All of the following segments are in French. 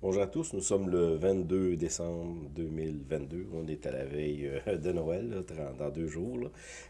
Bonjour à tous, nous sommes le 22 décembre 2022. On est à la veille euh, de Noël, dans deux jours.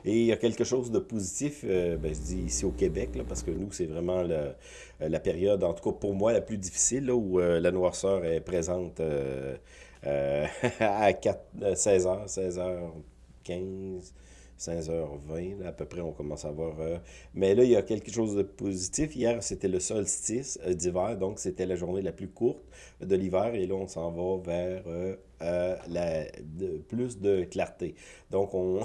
Et il y a quelque chose de positif, euh, ben, je dis ici au Québec, parce que nous, c'est vraiment euh, la période, en tout cas pour moi, la plus difficile, où la noirceur est présente à 16h, 16h15. 16h20, à peu près, on commence à voir. Euh, mais là, il y a quelque chose de positif. Hier, c'était le solstice euh, d'hiver, donc c'était la journée la plus courte de l'hiver. Et là, on s'en va vers euh, la, plus de clarté. Donc, on,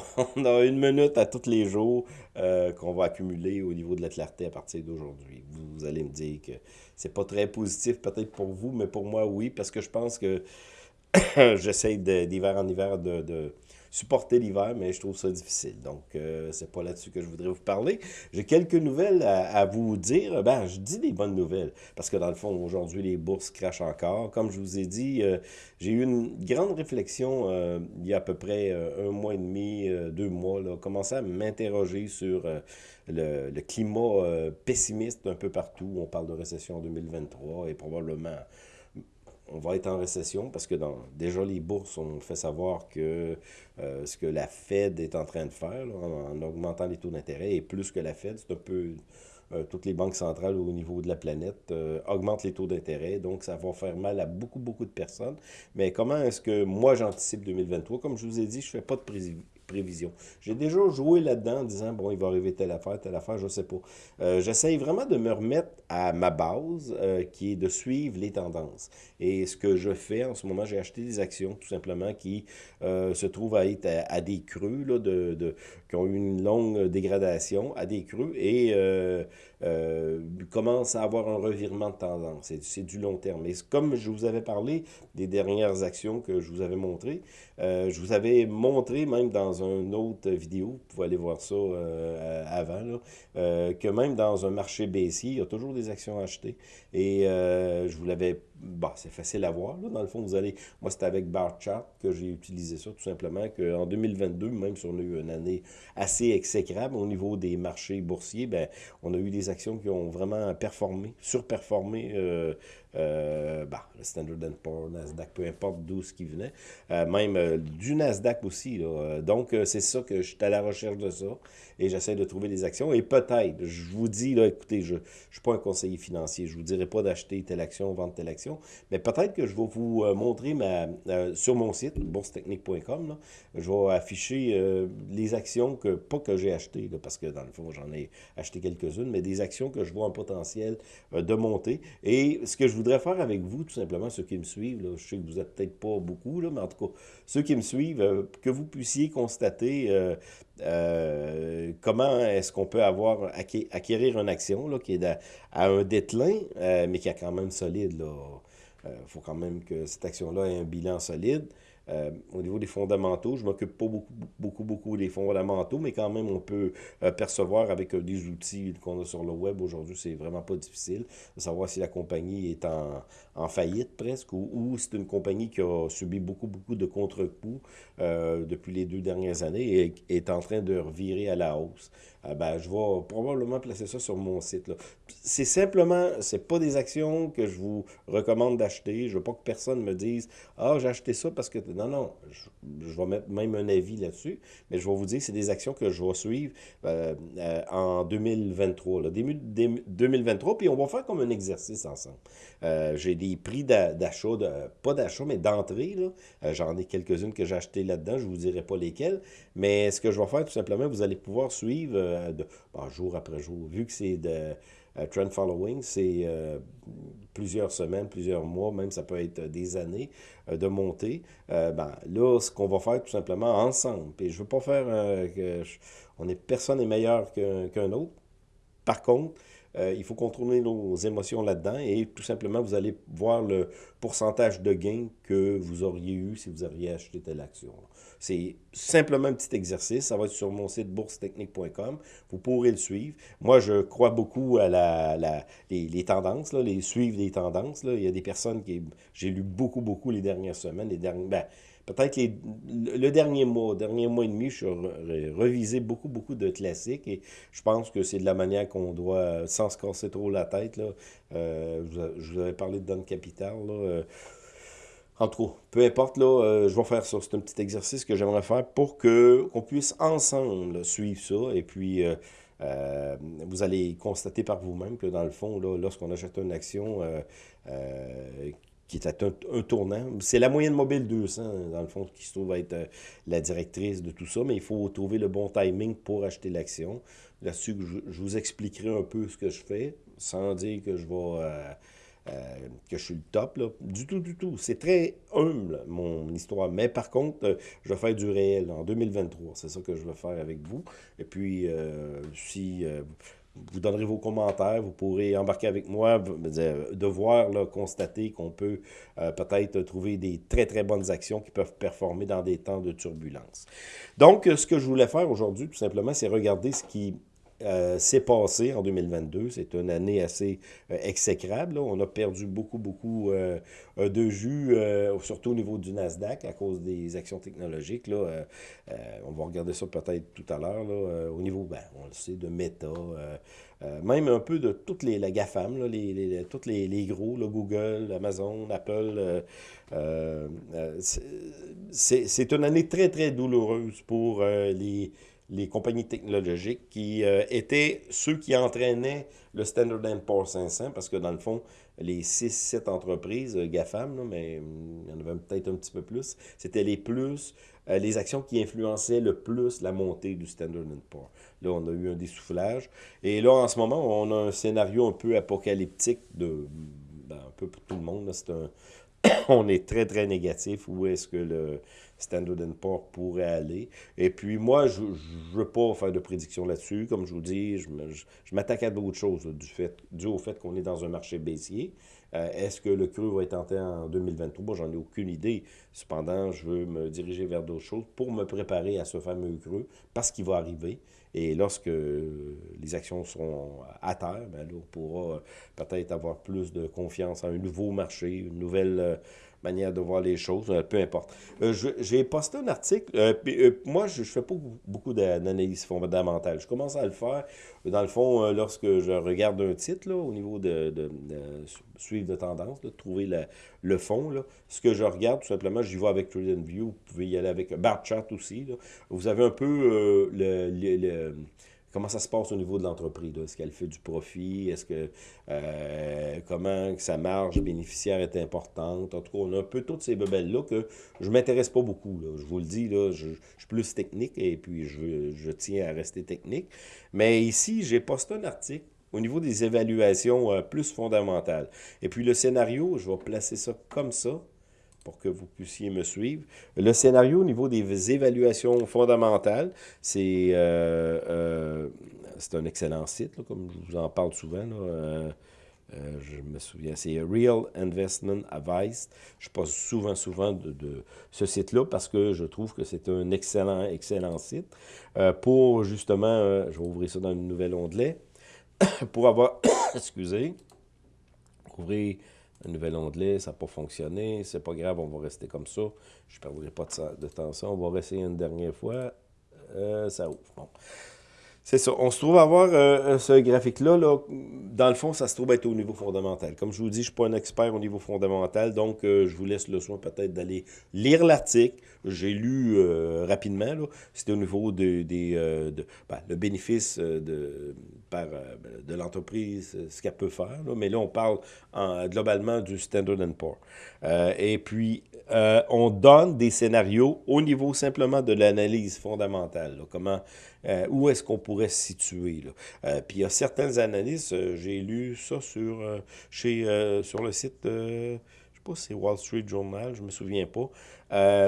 a une minute à tous les jours qu'on va accumuler au niveau de la clarté à partir d'aujourd'hui. Vous, allez me dire que c'est pas très positif peut-être pour vous, mais pour moi, oui, parce que je pense que j'essaie d'hiver en hiver de supporter l'hiver, mais je trouve ça difficile. Donc, euh, c'est pas là-dessus que je voudrais vous parler. J'ai quelques nouvelles à, vous dire. Ben, je dis des bonnes nouvelles, parce que dans le fond, aujourd'hui, les bourses crachent encore. Comme je vous ai dit, euh, j'ai eu une grande réflexion euh, il y a à peu près un mois et demi, deux mois, là, commencer à m'interroger sur le, le, climat pessimiste un peu partout. On parle de récession en 2023 et probablement on va être en récession parce que dans, déjà les bourses ont fait savoir que euh, ce que la Fed est en train de faire en, augmentant les taux d'intérêt et plus que la Fed, c'est un peu euh, toutes les banques centrales au niveau de la planète euh, augmentent les taux d'intérêt, donc ça va faire mal à beaucoup, beaucoup de personnes. Mais comment est-ce que moi j'anticipe 2023? Comme je vous ai dit, je ne fais pas de prévision. J'ai déjà joué là-dedans en disant, bon, il va arriver telle affaire, telle affaire, je ne sais pas. Euh, J'essaye vraiment de me remettre à ma base, euh, qui est de suivre les tendances. Et ce que je fais en ce moment, j'ai acheté des actions, tout simplement, qui euh, se trouvent à être à, des creux, là, de, qui ont eu une longue dégradation, à des creux, et euh, euh, commence à avoir un revirement de tendance. C'est du long terme. Et comme je vous avais parlé des dernières actions que je vous avais montrées, je vous avais montré même dans une autre vidéo, vous pouvez aller voir ça euh, avant, là, que même dans un marché baissier, il y a toujours des actions achetées. Et je vous l'avais bah, c'est facile à voir. Là. Dans le fond, vous allez... Moi, c'était avec Barchart que j'ai utilisé ça, tout simplement, qu'en 2022, même si on a eu une année assez exécrable au niveau des marchés boursiers, ben, on a eu des actions qui ont vraiment performé, surperformé euh, euh, bah, le Standard Poor's, Nasdaq, peu importe d'où ce qui venait, euh, même du Nasdaq aussi. Donc, c'est ça que je suis à la recherche de ça et j'essaie de trouver des actions. Et peut-être, je vous dis, écoutez, je ne suis pas un conseiller financier, je ne vous dirai pas d'acheter telle action, vendre telle action, mais peut-être que je vais vous montrer ma, sur mon site, boursetechnique.com, je vais afficher les actions que, pas que j'ai achetées, parce que dans le fond, j'en ai acheté quelques-unes, mais des actions que je vois un potentiel de monter. Et ce que je voudrais faire avec vous, tout simplement, ceux qui me suivent, je sais que vous n'êtes peut-être pas beaucoup, mais en tout cas, ceux qui me suivent, euh, que vous puissiez constater euh, euh, comment est-ce qu'on peut avoir acquérir une action qui est à, un déclin, mais qui est quand même solide. Il faut quand même que cette action-là ait un bilan solide. Euh, au niveau des fondamentaux, je m'occupe pas beaucoup, beaucoup, beaucoup des fondamentaux, mais quand même, on peut euh, percevoir avec euh, des outils qu'on a sur le web aujourd'hui, c'est vraiment pas difficile de savoir si la compagnie est en, en faillite presque ou, ou c'est une compagnie qui a subi beaucoup, beaucoup de contre-coups depuis les deux dernières années et est en train de revirer à la hausse. ben, je vais probablement placer ça sur mon site. C'est simplement, c'est pas des actions que je vous recommande d'acheter. Je veux pas que personne me dise « Ah, j'ai acheté ça parce que non, non, je, vais mettre même un avis là-dessus, mais je vais vous dire que c'est des actions que je vais suivre euh, euh, en 2023, là, début 2023, puis on va faire comme un exercice ensemble. Euh, j'ai des prix d'achat, pas d'achat, mais d'entrée, j'en ai quelques-unes que j'ai achetées là-dedans, je ne vous dirai pas lesquelles, mais ce que je vais faire, tout simplement, vous allez pouvoir suivre de, jour après jour, vu que c'est de trend following, c'est euh, plusieurs semaines, plusieurs mois, même ça peut être des années euh, de montée. ben, là, ce qu'on va faire tout simplement ensemble, et je veux pas faire que on est, personne n'est meilleur qu'un autre. Par contre, il faut contrôler nos émotions là-dedans et tout simplement, vous allez voir le pourcentage de gain que vous auriez eu si vous auriez acheté telle action. C'est simplement un petit exercice. Ça va être sur mon site boursetechnique.com. Vous pourrez le suivre. Moi, je crois beaucoup à la, les, tendances, là, les suivre les tendances. Là. Il y a des personnes qui... J'ai lu beaucoup, beaucoup les dernières semaines, les derniers... Ben, peut-être le dernier mois, dernier mois et demi, je suis revisé beaucoup, beaucoup de classiques et je pense que c'est de la manière qu'on doit, sans se casser trop la tête, là, euh, je vous avais parlé de Don Capital, là, euh, en tout cas, peu importe, là, euh, je vais faire ça. C'est un petit exercice que j'aimerais faire pour que qu'on puisse ensemble suivre ça. Et puis, vous allez constater par vous-même que dans le fond, lorsqu'on achète une action qui est un, un tournant. C'est la moyenne mobile 200, dans le fond, qui se trouve être euh, la directrice de tout ça, mais il faut trouver le bon timing pour acheter l'action. Là-dessus, je, vous expliquerai un peu ce que je fais, sans dire que je vais... Euh, euh, que je suis le top, là. Du tout, du tout. C'est très humble, mon histoire. Mais par contre, je vais faire du réel en 2023. C'est ça que je vais faire avec vous. Et puis, si vous donnerez vos commentaires, vous pourrez embarquer avec moi, de voir, constater qu'on peut euh, peut-être trouver des très très bonnes actions qui peuvent performer dans des temps de turbulence. Donc, ce que je voulais faire aujourd'hui, tout simplement, c'est regarder ce qui euh, s'est passé en 2022. C'est une année assez euh, exécrable. On a perdu beaucoup, beaucoup euh, de jus, surtout au niveau du Nasdaq, à cause des actions technologiques. Là. on va regarder ça peut-être tout à l'heure. au niveau, ben, on le sait, de Meta, même un peu de toutes les la GAFAM, là, les, tous les, les, gros, Google, Amazon, Apple. c'est une année très, très douloureuse pour les les compagnies technologiques qui euh, étaient ceux qui entraînaient le Standard Poor's 500 parce que dans le fond, les 6-7 entreprises euh, GAFAM, mais hum, il y en avait peut-être un petit peu plus, c'était les plus, euh, les actions qui influençaient le plus la montée du Standard Poor's. Là, on a eu un dessoufflage. Et là, en ce moment, on a un scénario un peu apocalyptique de ben, un peu pour tout le monde. C'est un, on est très, très négatif. Où est-ce que le Standard Poor's pourrait aller? Et puis, moi, je ne veux pas faire de prédiction là-dessus. Comme je vous dis, je m'attaque à d'autres choses, du fait, dû au fait qu'on est dans un marché baissier. Euh, est-ce que le creux va être tenté en 2023? Moi, j'en ai aucune idée. Cependant, je veux me diriger vers d'autres choses pour me préparer à ce fameux creux, parce qu'il va arriver. Et lorsque les actions seront à terre, ben on pourra peut-être avoir plus de confiance en un nouveau marché, une nouvelle euh, manière de voir les choses, euh, peu importe. Euh, j'ai posté un article, euh, moi je ne fais pas beaucoup d'analyse fondamentale, je commence à le faire, dans le fond, lorsque je regarde un titre, là, au niveau de, suivre de tendance, de trouver le fond, là, ce que je regarde, tout simplement, j'y vais avec TradingView, vous pouvez y aller avec Bar aussi, vous avez un peu le comment ça se passe au niveau de l'entreprise. Est-ce qu'elle fait du profit? Est-ce que euh, comment sa marge bénéficiaire est importante? En tout cas, on a un peu toutes ces bebelles-là que je ne m'intéresse pas beaucoup. Je vous le dis, là, je, suis plus technique et puis je, tiens à rester technique. Mais ici, j'ai posté un article au niveau des évaluations euh, plus fondamentales. Et puis le scénario, je vais placer ça comme ça pour que vous puissiez me suivre. Le scénario au niveau des évaluations fondamentales, c'est euh, euh, un excellent site, comme je vous en parle souvent. Euh, je me souviens, c'est Real Investment Advice. Je passe souvent, souvent de, ce site-là parce que je trouve que c'est un excellent, excellent site. pour justement, je vais ouvrir ça dans un nouvel onglet, pour avoir, excusez, ouvrir un nouvel onglet, ça n'a pas fonctionné, c'est pas grave, on va rester comme ça. Je ne perdrai pas de, temps ça. On va réessayer une dernière fois. Euh, ça ouvre. Bon. C'est ça. On se trouve avoir euh, ce graphique-là. Là, dans le fond, ça se trouve être au niveau fondamental. Comme je vous dis, je ne suis pas un expert au niveau fondamental, donc euh, je vous laisse le soin peut-être d'aller lire l'article. J'ai lu euh, rapidement. C'était au niveau de, des, de, ben, le bénéfice de, par, de l'entreprise, ce qu'elle peut faire. Mais là, on parle globalement du Standard Poor's. et puis, on donne des scénarios au niveau simplement de l'analyse fondamentale. comment euh, où est-ce qu'on pourrait se situer. Là. Euh, puis il y a certaines analyses, euh, j'ai lu ça sur, chez, sur le site, pas si c'est Wall Street Journal, je ne me souviens pas,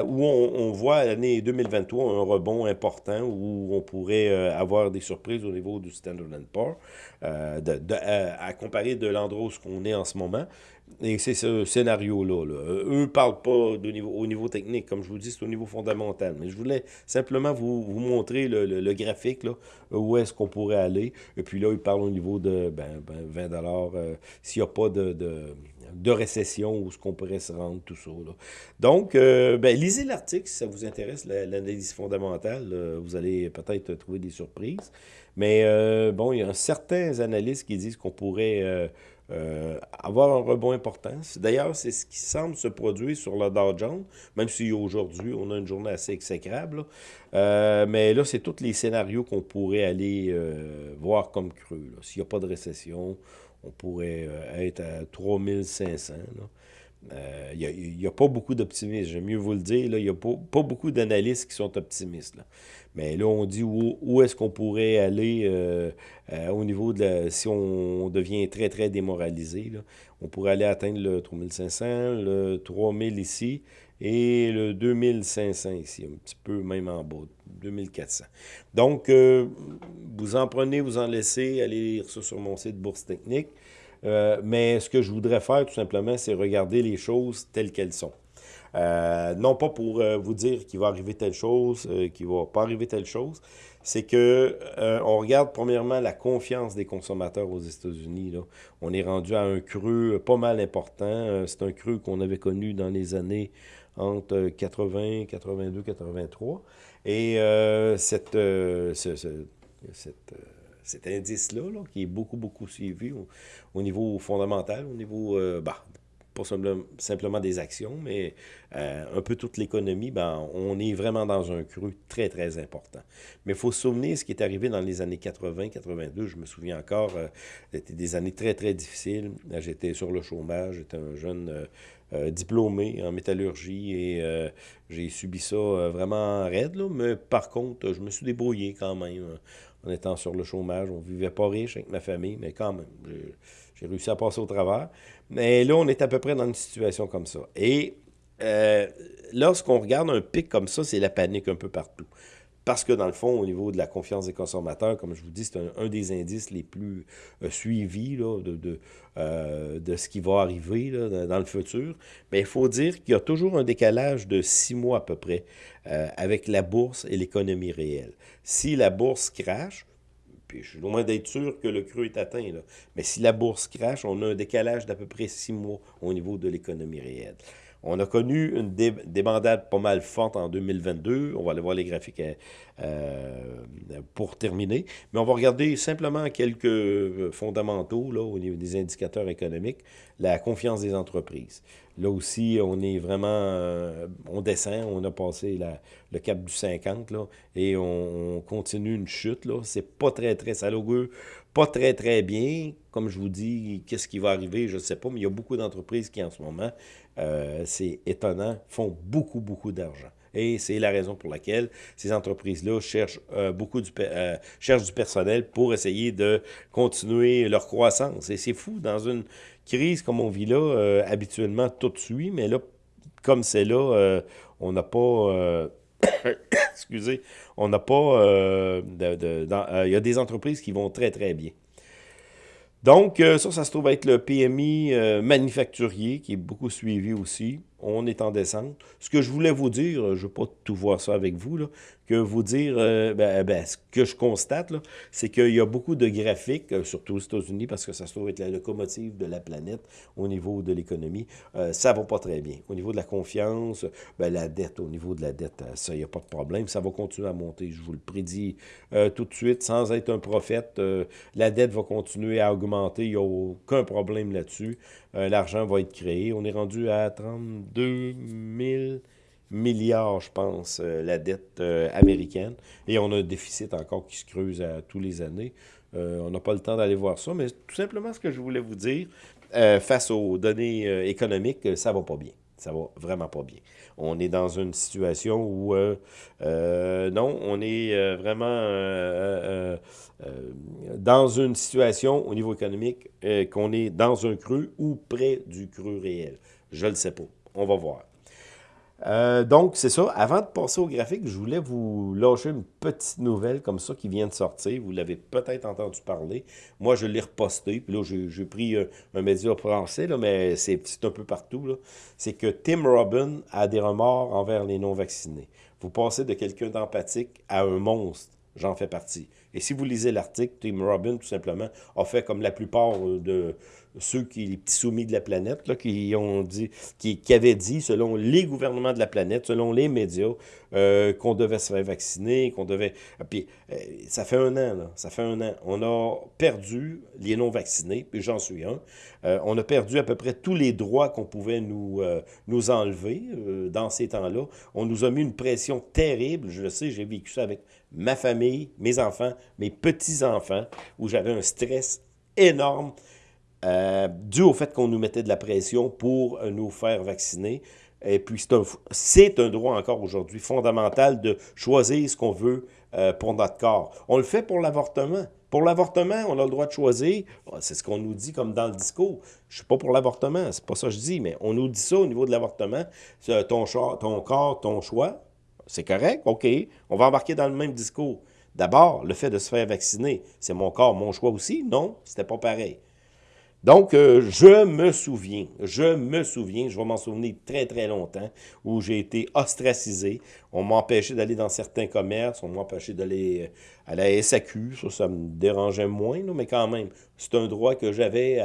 où on, voit l'année 2023 un rebond important où on pourrait avoir des surprises au niveau du Standard Poor's, de, à, comparer de l'endroit où on est en ce moment. Et c'est ce scénario-là. Eux ne parlent pas de niveau, au niveau technique, comme je vous dis, c'est au niveau fondamental. Mais je voulais simplement vous, vous montrer le, le, graphique, là, où est-ce qu'on pourrait aller. Et puis là, ils parlent au niveau de ben, ben 20 euh, S'il n'y a pas de de récession, où ce qu'on pourrait se rendre, tout ça. Donc, euh, ben, lisez l'article si ça vous intéresse, l'analyse fondamentale. vous allez peut-être trouver des surprises. Mais bon, il y a certains analystes qui disent qu'on pourrait euh, avoir un rebond important. D'ailleurs, c'est ce qui semble se produire sur le Dow Jones, même si aujourd'hui, on a une journée assez exécrable. Euh, mais là, c'est tous les scénarios qu'on pourrait aller euh, voir comme creux. S'il n'y a pas de récession, on pourrait être à 3500. Il n'y a, pas beaucoup d'optimistes, j'aime mieux vous le dire. Il n'y a pas, beaucoup d'analystes qui sont optimistes. Mais là, on dit où, est-ce qu'on pourrait aller euh, euh, au niveau de la, si on devient très, très démoralisé. On pourrait aller atteindre le 3500, le 3000 ici et le 2500 ici, un petit peu même en bas, 2400. Donc, euh, vous en prenez, vous en laissez, allez lire ça sur mon site Bourse Technique. mais ce que je voudrais faire, tout simplement, c'est regarder les choses telles qu'elles sont. Euh, non pas pour euh, vous dire qu'il va arriver telle chose, euh, qu'il ne va pas arriver telle chose, c'est que on regarde premièrement la confiance des consommateurs aux États-Unis. On est rendu à un creux pas mal important. c'est un creux qu'on avait connu dans les années entre 80, 82, 83. Et cette, cet indice-là, qui est beaucoup, beaucoup suivi au, niveau fondamental, au niveau bah, pas simplement des actions, mais euh, un peu toute l'économie, ben, on est vraiment dans un creux très, très important. Mais il faut se souvenir ce qui est arrivé dans les années 80, 82. Je me souviens encore, euh, c'était des années très, très difficiles. J'étais sur le chômage, j'étais un jeune euh, diplômé en métallurgie et j'ai subi ça vraiment raide. Là, mais par contre, je me suis débrouillé quand même en étant sur le chômage. On ne vivait pas riche avec ma famille, mais quand même, j'ai réussi à passer au travers. Mais là, on est à peu près dans une situation comme ça. Et euh, lorsqu'on regarde un pic comme ça, c'est la panique un peu partout. Parce que dans le fond, au niveau de la confiance des consommateurs, comme je vous dis, c'est un, des indices les plus euh, suivis de, de, euh, de, ce qui va arriver dans le futur. Mais il faut dire qu'il y a toujours un décalage de six mois à peu près avec la bourse et l'économie réelle. Si la bourse crache, je suis loin d'être sûr que le creux est atteint. Là. Mais si la bourse crache, on a un décalage d'à peu près six mois au niveau de l'économie réelle. On a connu une débandade pas mal forte en 2022. On va aller voir les graphiques euh, pour terminer. Mais on va regarder simplement quelques fondamentaux là, au niveau des indicateurs économiques. La confiance des entreprises. Là aussi, on est vraiment, euh, on descend, on a passé le cap du 50, là, et on, continue une chute. C'est pas très, très salogueux, pas très, très bien. Comme je vous dis, qu'est-ce qui va arriver, je ne sais pas, mais il y a beaucoup d'entreprises qui, en ce moment, euh, c'est étonnant, font beaucoup, beaucoup d'argent. Et c'est la raison pour laquelle ces entreprises-là cherchent, euh, beaucoup du, cherchent du personnel pour essayer de continuer leur croissance. Et c'est fou, dans une crise comme on vit là, euh, habituellement, tout suit, mais là, comme c'est là, euh, on n'a pas... Euh, excusez, on n'a pas... Il y a des entreprises qui vont très, très bien. Donc, ça, ça se trouve être le PMI manufacturier, qui est beaucoup suivi aussi on est en descente. Ce que je voulais vous dire, je ne pas tout voir ça avec vous, que vous dire, euh, ben, ben, ce que je constate, c'est qu'il y a beaucoup de graphiques, euh, surtout aux États-Unis, parce que ça se trouve être la locomotive de la planète au niveau de l'économie. Euh, ça ne va pas très bien. Au niveau de la confiance, ben, la dette, au niveau de la dette, ça, il n'y a pas de problème. Ça va continuer à monter, je vous le prédis tout de suite, sans être un prophète. la dette va continuer à augmenter, il n'y a aucun problème là-dessus. L'argent va être créé. On est rendu à 32 000 milliards, je pense, euh, la dette euh, américaine. Et on a un déficit encore qui se creuse à tous les années. Euh, on n'a pas le temps d'aller voir ça, mais tout simplement ce que je voulais vous dire, face aux données économiques, ça va pas bien. Ça va vraiment pas bien. On est dans une situation où, non, on est vraiment dans une situation au niveau économique qu'on est dans un creux ou près du creux réel. Je ne le sais pas. On va voir. Euh, donc, c'est ça. Avant de passer au graphique, je voulais vous lâcher une petite nouvelle comme ça qui vient de sortir. Vous l'avez peut-être entendu parler. Moi, je l'ai reposté. Puis là, j'ai pris euh, un, média français, mais c'est un peu partout. C'est que Tim Robbins a des remords envers les non-vaccinés. Vous passez de quelqu'un d'empathique à un monstre. J'en fais partie. Et si vous lisez l'article, Tim Robbins, tout simplement, a fait comme la plupart de ceux qui, les petits soumis de la planète, là, qui ont dit, qui, qui, avaient dit, selon les gouvernements de la planète, selon les médias, euh, qu'on devait se faire vacciner, qu'on devait... Ah, puis, euh, ça fait un an, là, ça fait un an. On a perdu les non-vaccinés, puis j'en suis un. Euh, on a perdu à peu près tous les droits qu'on pouvait nous, nous enlever dans ces temps-là. On nous a mis une pression terrible, je le sais, j'ai vécu ça avec ma famille, mes enfants, mes petits-enfants, où j'avais un stress énorme. Euh, dû au fait qu'on nous mettait de la pression pour euh, nous faire vacciner. Et puis, c'est un, un, droit encore aujourd'hui fondamental de choisir ce qu'on veut euh, pour notre corps. On le fait pour l'avortement. Pour l'avortement, on a le droit de choisir. C'est ce qu'on nous dit comme dans le discours. Je suis pas pour l'avortement, c'est pas ça que je dis, mais on nous dit ça au niveau de l'avortement. Ton, ton corps, ton choix, c'est correct, OK. On va embarquer dans le même discours. D'abord, le fait de se faire vacciner, c'est mon corps, mon choix aussi? Non, c'était pas pareil. Donc, euh, je me souviens, je me souviens, je vais m'en souvenir très, très longtemps, où j'ai été ostracisé. On m'empêchait d'aller dans certains commerces, on m'empêchait d'aller euh, à la SAQ. Ça, ça me dérangeait moins, mais quand même, c'est un droit que j'avais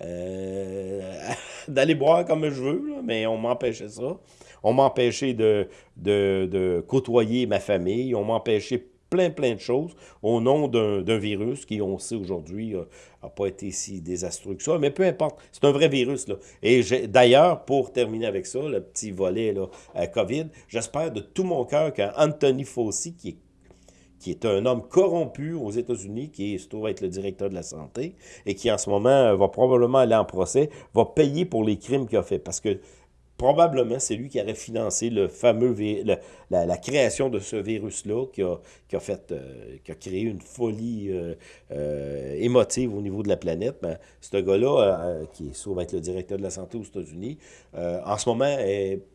euh, d'aller boire comme je veux, mais on m'empêchait ça. On m'empêchait de, de, de côtoyer ma famille, on m'empêchait plein, plein de choses au nom d'un virus qui, on sait aujourd'hui, n'a pas été si désastreux que ça. Mais peu importe, c'est un vrai virus. Là. Et d'ailleurs, pour terminer avec ça, le petit volet là, à COVID, j'espère de tout mon cœur qu'Anthony Fauci, qui est qui est un homme corrompu aux États-Unis, qui se trouve être le directeur de la santé, et qui en ce moment va probablement aller en procès, va payer pour les crimes qu'il a fait. Parce que probablement c'est lui qui aurait financé le fameux la, création de ce virus-là qui a, qui, a euh, qui a créé une folie euh, euh, émotive au niveau de la planète. Ben, ce gars-là, qui est, va être le directeur de la santé aux États-Unis, en ce moment,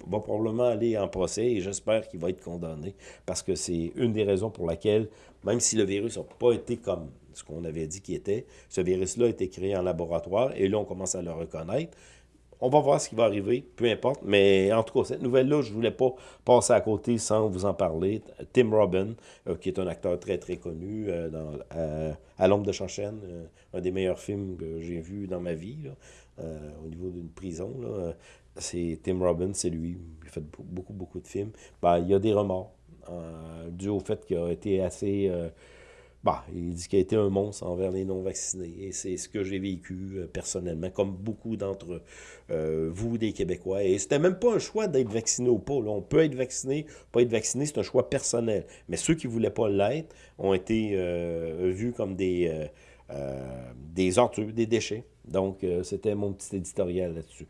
va probablement aller en procès et j'espère qu'il va être condamné parce que c'est une des raisons pour laquelle, même si le virus n'a pas été comme ce qu'on avait dit qu'il était, ce virus-là a été créé en laboratoire et là, on commence à le reconnaître. On va voir ce qui va arriver, peu importe. Mais en tout cas, cette nouvelle-là, je ne voulais pas passer à côté sans vous en parler. Tim Robin, euh, qui est un acteur très, très connu euh, dans, à l'ombre de Chanchaine, euh, un des meilleurs films que j'ai vu dans ma vie, au niveau d'une prison. c'est Tim Robbins, c'est lui. Il a fait beaucoup, beaucoup de films. Ben, il y a des remords, dû au fait qu'il a été assez bah, il dit qu'il a été un monstre envers les non-vaccinés. Et c'est ce que j'ai vécu euh, personnellement, comme beaucoup d'entre euh, vous, des Québécois. Et c'était même pas un choix d'être vacciné ou pas. On peut être vacciné, pas être vacciné, c'est un choix personnel. Mais ceux qui ne voulaient pas l'être ont été euh, vus comme des, des ordures, des déchets. Donc, c'était mon petit éditorial là-dessus.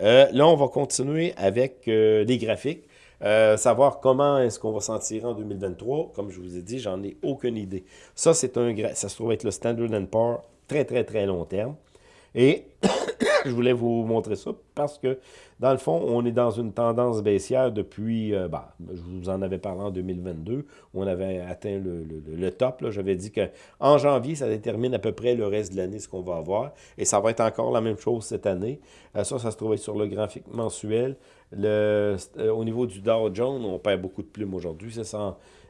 là, on va continuer avec des graphiques. Euh, savoir comment est-ce qu'on va s'en tirer en 2023, comme je vous ai dit, j'en ai aucune idée. Ça, c'est un ça se trouve être le Standard Poor's très, très, très long terme. Et je voulais vous montrer ça parce que, dans le fond, on est dans une tendance baissière depuis, euh, bah, je vous en avais parlé en 2022, où on avait atteint le, top. J'avais dit qu'en janvier, ça détermine à peu près le reste de l'année, ce qu'on va avoir. Et ça va être encore la même chose cette année. Euh, ça, ça se trouvait sur le graphique mensuel. Le, euh, au niveau du Dow Jones, on perd beaucoup de plumes aujourd'hui, c'est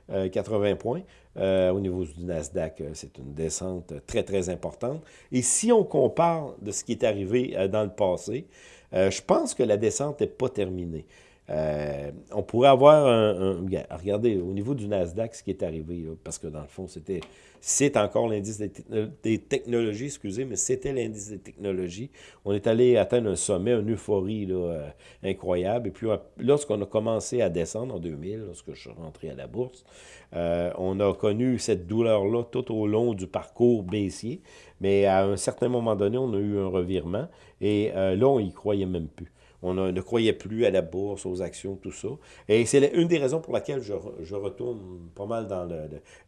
180 points. Euh, au niveau du Nasdaq, euh, c'est une descente très, très importante. Et si on compare de ce qui est arrivé dans le passé, je pense que la descente n'est pas terminée. On pourrait avoir un, Regardez, au niveau du Nasdaq, ce qui est arrivé, parce que dans le fond, c'était c'est encore l'indice des, technologies, excusez, mais c'était l'indice des technologies. On est allé atteindre un sommet, une euphorie là, euh, incroyable. Et puis, euh, lorsqu'on a commencé à descendre en 2000, lorsque je suis rentré à la bourse, euh, on a connu cette douleur-là tout au long du parcours baissier. Mais à un certain moment donné, on a eu un revirement. Et là, on y croyait même plus. On ne croyait plus à la bourse, aux actions, tout ça. Et c'est une des raisons pour laquelle je, retourne pas mal dans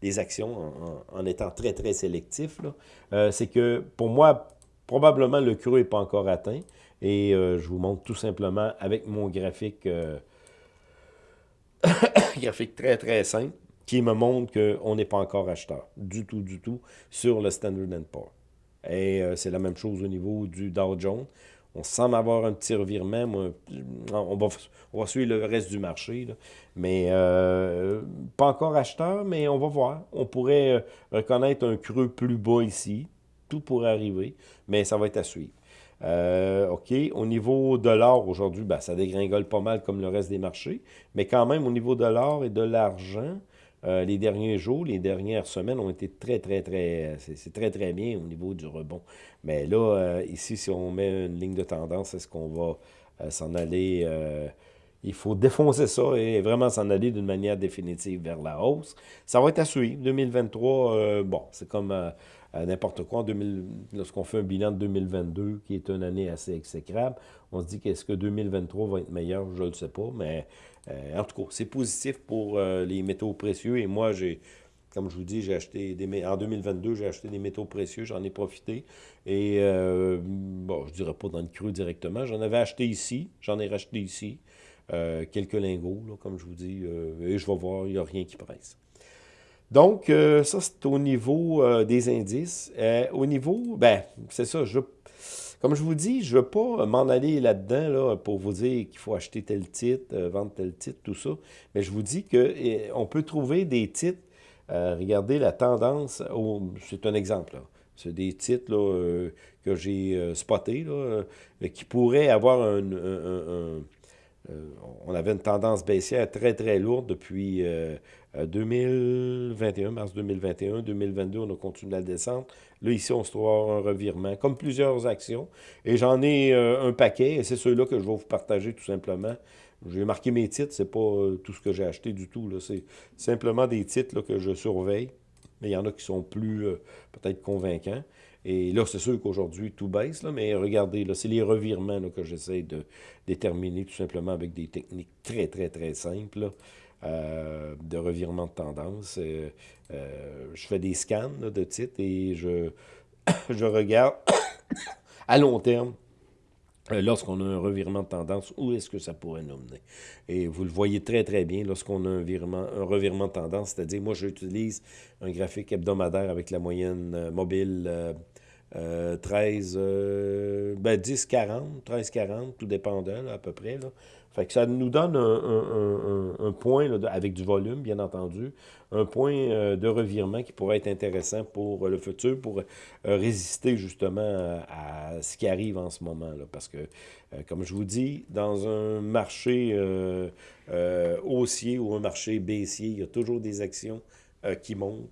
les actions en, étant très, très sélectif. Euh, c'est que pour moi, probablement le creux n'est pas encore atteint. Et euh, je vous montre tout simplement avec mon graphique, euh, graphique très, très simple, qui me montre qu'on n'est pas encore acheteur, du tout, du tout, sur le Standard Poor's. Et c'est la même chose au niveau du Dow Jones On semble avoir un petit revirement. on, va, suivre le reste du marché. Mais euh, pas encore acheteur, mais on va voir. On pourrait euh, reconnaître un creux plus bas ici. Tout pourrait arriver, mais ça va être à suivre. Euh, OK, au niveau de l'or, aujourd'hui, ben, ça dégringole pas mal comme le reste des marchés. Mais quand même, au niveau de l'or et de l'argent, euh, les derniers jours, les dernières semaines ont été très, très, très... C'est très, très bien au niveau du rebond. Mais là, euh, ici, si on met une ligne de tendance, est-ce qu'on va euh, s'en aller... il faut défoncer ça et vraiment s'en aller d'une manière définitive vers la hausse. Ça va être à suivre. 2023, bon, c'est comme n'importe quoi. Lorsqu'on fait un bilan de 2022, qui est une année assez exécrable, on se dit qu'est-ce que 2023 va être meilleur, je ne le sais pas, mais euh, en tout cas, c'est positif pour euh, les métaux précieux. Et moi, j'ai, comme je vous dis, j'ai acheté des en 2022, j'ai acheté des métaux précieux, j'en ai profité. Et euh, bon, je dirais pas dans le creux directement. J'en avais acheté ici, j'en ai racheté ici. quelques lingots, comme je vous dis, et je vais voir, il n'y a rien qui presse. Donc, ça, c'est au niveau des indices. au niveau, ben, c'est ça, je comme je vous dis, je ne veux pas m'en aller là-dedans là, pour vous dire qu'il faut acheter tel titre, euh, vendre tel titre, tout ça. Mais je vous dis qu'on eh, peut trouver des titres. Euh, regardez la tendance. C'est un exemple. C'est des titres euh, que j'ai spotés qui pourraient avoir un, on avait une tendance baissière très, très lourde depuis 2021, mars 2021. 2022, on a continué la descente. Là, ici, on se trouve un revirement, comme plusieurs actions. Et j'en ai euh, un paquet, et c'est ceux-là que je vais vous partager tout simplement. J'ai marqué mes titres, c'est pas euh, tout ce que j'ai acheté du tout. C'est simplement des titres que je surveille. Mais il y en a qui sont plus euh, peut-être convaincants. Et là, c'est sûr qu'aujourd'hui, tout baisse, là, mais regardez, là, c'est les revirements que j'essaie de déterminer tout simplement avec des techniques très, très, très simples. Euh, de revirement de tendance. Euh, euh, je fais des scans de titres et je, je regarde à long terme lorsqu'on a un revirement de tendance, où est-ce que ça pourrait nous mener? Et vous le voyez très, très bien lorsqu'on a un, virement, un revirement de tendance, c'est-à-dire, moi, j'utilise un graphique hebdomadaire avec la moyenne mobile 13, ben 10, 40, 13, 40, tout dépendant, à peu près. Là. Fait que ça nous donne un, point, avec du volume, bien entendu, un point euh, de revirement qui pourrait être intéressant pour le futur, pour euh, résister justement à, ce qui arrive en ce moment. Là, parce que, euh, comme je vous dis, dans un marché haussier ou un marché baissier, il y a toujours des actions qui montent,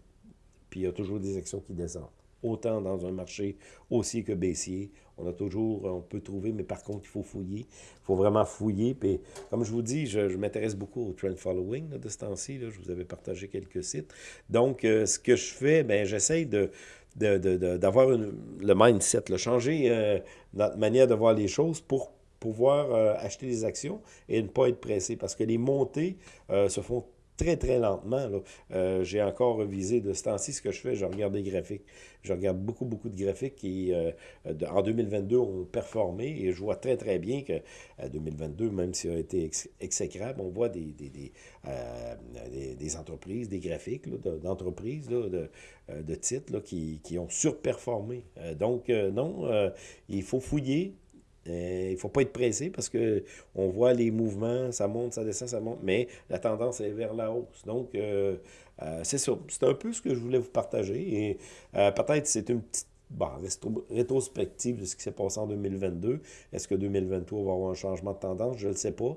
puis il y a toujours des actions qui descendent autant dans un marché haussier que baissier. On a toujours, on peut trouver, mais par contre, il faut fouiller. Il faut vraiment fouiller. Puis, comme je vous dis, je, m'intéresse beaucoup au trend following de ce temps-ci. Je vous avais partagé quelques sites. Donc, euh, ce que je fais, ben j'essaie de d'avoir le mindset, le changer euh, notre manière de voir les choses pour pouvoir euh, acheter des actions et ne pas être pressé. Parce que les montées se font très, très lentement. Euh, j'ai encore revisé de ce temps-ci ce que je fais, je regarde des graphiques. Je regarde beaucoup, beaucoup de graphiques qui, euh, en 2022, ont performé et je vois très, très bien que 2022, même s'il a été exécrable, on voit des, des, euh, entreprises, des graphiques d'entreprises, de, de titres qui, qui, ont surperformé. donc, non, il faut fouiller, euh, il ne faut pas être pressé parce que on voit les mouvements, ça monte, ça descend, ça monte, mais la tendance est vers la hausse. Donc, euh, euh, c'est ça. C'est un peu ce que je voulais vous partager. Et peut-être c'est une petite bon, rétrospective de ce qui s'est passé en 2022. Est-ce que 2023 va avoir un changement de tendance? Je ne le sais pas.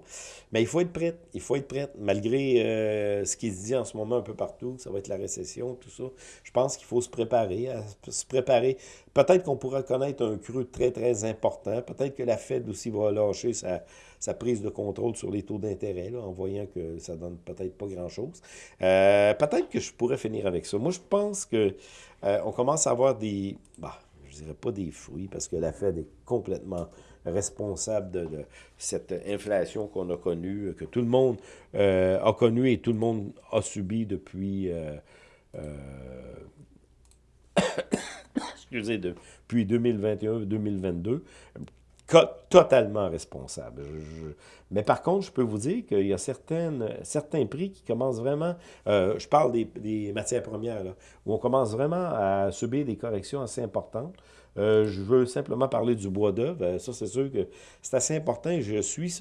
Mais il faut être prêt. Il faut être prêt. Malgré euh, ce qui se dit en ce moment un peu partout, ça va être la récession, tout ça. Je pense qu'il faut se préparer. se préparer. Peut-être qu'on pourra connaître un creux très, très important. Peut-être que la Fed aussi va lâcher sa, sa prise de contrôle sur les taux d'intérêt, en voyant que ça donne peut-être pas grand-chose. Euh, peut-être que je pourrais finir avec ça. Moi, je pense que euh, on commence à avoir des, bah, je dirais pas des fruits, parce que la Fed est complètement responsable de, cette inflation qu'on a connue, que tout le monde euh, a connue et tout le monde a subi depuis, euh, excusez, depuis 2021-2022 totalement responsable. Mais par contre, je peux vous dire qu'il y a certains prix qui commencent vraiment, euh, je parle des, matières premières, où on commence vraiment à subir des corrections assez importantes. je veux simplement parler du bois d'œuvre. ça, c'est sûr que c'est assez important. Je suis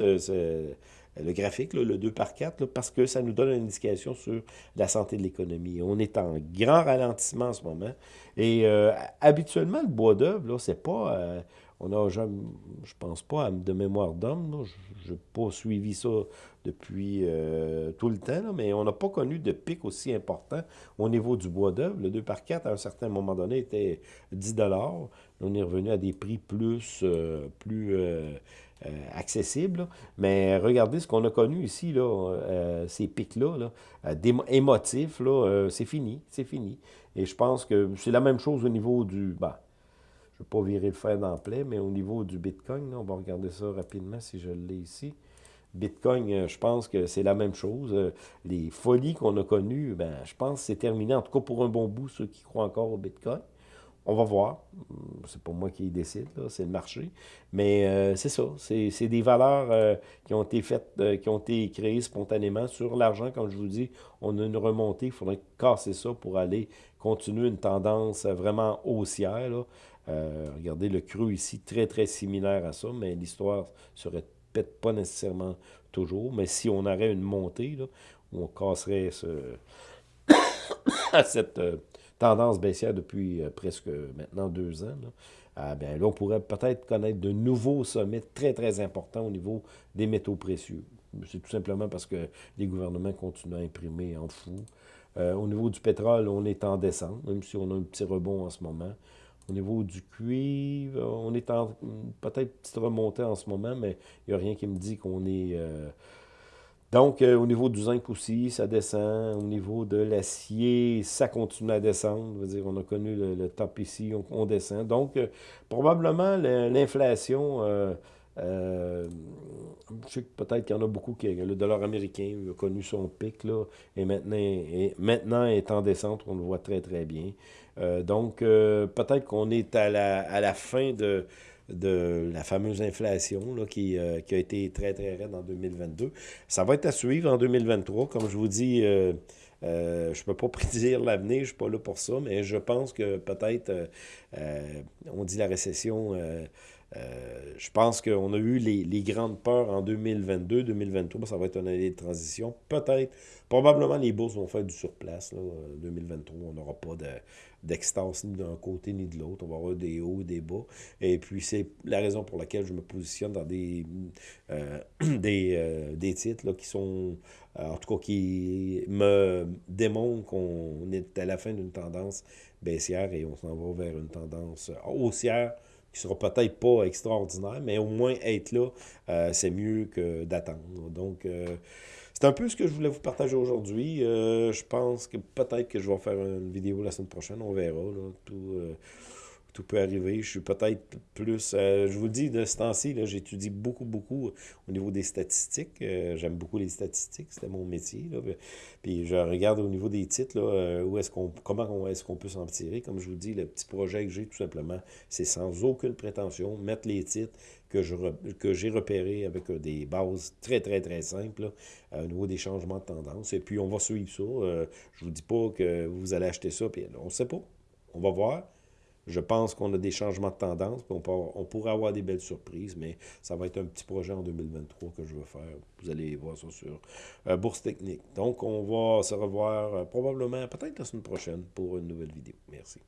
le graphique, le 2 par 4, parce que ça nous donne une indication sur la santé de l'économie. On est en grand ralentissement en ce moment. Et euh, habituellement, le bois d'œuvre, c'est pas... Euh, on a, je, je pense pas de mémoire d'homme, je n'ai pas suivi ça depuis euh, tout le temps, mais on n'a pas connu de pic aussi important au niveau du bois d'œuvre. Le 2 par 4, à un certain moment donné, était 10 On est revenu à des prix plus, plus euh, accessible. Mais regardez ce qu'on a connu ici, là, euh, ces pics-là, là, euh, émotifs, là, c'est fini, c'est fini. Et je pense que c'est la même chose au niveau du... Bah, je ne vais pas virer le fer dans mais au niveau du Bitcoin, on va regarder ça rapidement si je l'ai ici. Bitcoin, je pense que c'est la même chose. Les folies qu'on a connues, ben, je pense que c'est terminé, en tout cas pour un bon bout, ceux qui croient encore au Bitcoin. On va voir. C'est pas moi qui décide, c'est le marché. Mais euh, c'est ça. C'est des valeurs euh, qui ont été faites, euh, qui ont été créées spontanément sur l'argent. Comme je vous dis, on a une remontée. Il faudrait casser ça pour aller continuer une tendance vraiment haussière. Regardez le creux ici, très, très similaire à ça, mais l'histoire se répète pas nécessairement toujours. Mais si on aurait une montée, on casserait ce... cette tendance baissière depuis euh, presque maintenant deux ans, là, ah, là, on pourrait peut-être connaître de nouveaux sommets très, très importants au niveau des métaux précieux. C'est tout simplement parce que les gouvernements continuent à imprimer en fou. Euh, au niveau du pétrole, on est en descente, même si on a un petit rebond en ce moment. Au niveau du cuivre, on est en peut-être petite remontée en ce moment, mais il n'y a rien qui me dit qu'on est... Euh, donc, euh, au niveau du zinc aussi, ça descend. Au niveau de l'acier, ça continue à descendre. on a connu le, top ici, on, descend. Donc, euh, probablement, l'inflation, euh, je sais que peut-être qu'il y en a beaucoup qui... Le dollar américain a connu son pic, là, et maintenant, et maintenant est en descente, on le voit très, très bien. donc, peut-être qu'on est à la, à la fin de de la fameuse inflation là, qui, euh, qui, a été très, très raide en 2022. Ça va être à suivre en 2023. Comme je vous dis, euh, euh, je ne peux pas prédire l'avenir, je ne suis pas là pour ça, mais je pense que peut-être, on dit la récession, je pense qu'on a eu les, les, grandes peurs en 2022, 2023, ça va être une année de transition. Peut-être, probablement les bourses vont faire du surplace. Là, 2023, on n'aura pas de d'extase ni d'un côté ni de l'autre. On va avoir des hauts, des bas. Et puis, c'est la raison pour laquelle je me positionne dans des, euh, des, euh, des, titres qui sont, euh, en tout cas, qui me démontrent qu'on est à la fin d'une tendance baissière et on s'en va vers une tendance haussière qui sera peut-être pas extraordinaire, mais au moins être là, c'est mieux que d'attendre. Donc, c'est un peu ce que je voulais vous partager aujourd'hui. Euh, je pense que peut-être que je vais faire une vidéo la semaine prochaine. On verra. Tout, euh, tout peut arriver. Je suis peut-être plus... Euh, je vous dis, de ce temps-ci, j'étudie beaucoup, beaucoup au niveau des statistiques. J'aime beaucoup les statistiques. C'était mon métier. Puis je regarde au niveau des titres, où est-ce qu'on, comment est-ce qu'on peut s'en tirer. Comme je vous dis, le petit projet que j'ai, tout simplement, c'est sans aucune prétention, mettre les titres, que j'ai que repéré avec euh, des bases très, très, très simples euh, au niveau des changements de tendance. Et puis, on va suivre ça. Euh, je vous dis pas que vous allez acheter ça, puis on ne sait pas. On va voir. Je pense qu'on a des changements de tendance, on, pourrait avoir des belles surprises, mais ça va être un petit projet en 2023 que je vais faire. Vous allez voir ça sur Bourse Technique. Donc, on va se revoir probablement, peut-être la semaine prochaine, pour une nouvelle vidéo. Merci.